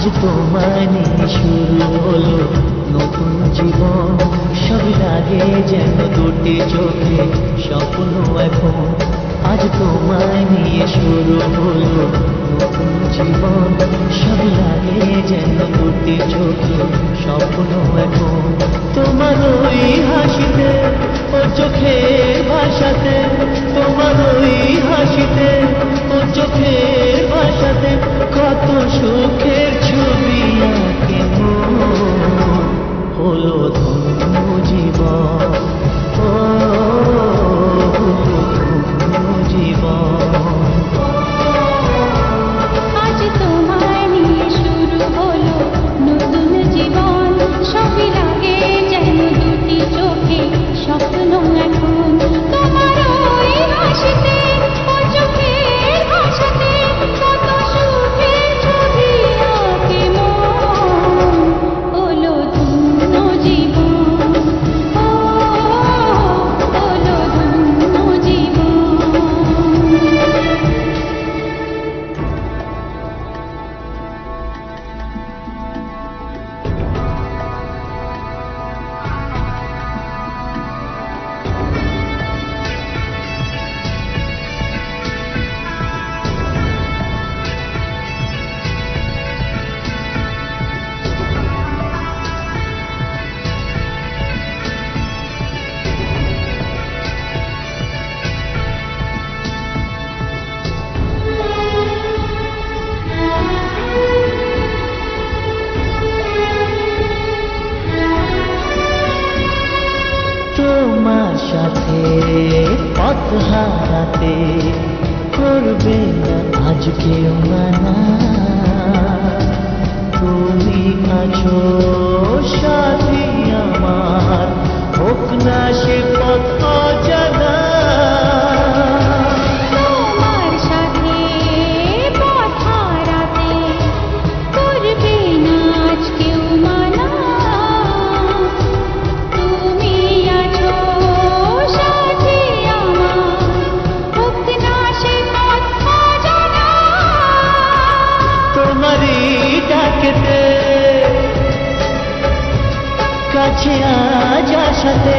আজ তোমায় শুরু হলো নতুন জীবন। সব লাগে যেন দুটি চোখে স্বপ্ন এখন। আজ তোমায় নিয়ে শুরু হলো নতুন জীবন। সব লাগে যেন দুটি চোখে স্বপ্ন এখন। তোমার ওই হাসিতে ও চোখে ভাষাতে, তোমার ওই হাসিতে ও তোমার সাথে পথ হারাতে করবে না আজকেও মানা। কাছে আজ আসাতে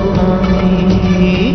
Thank you.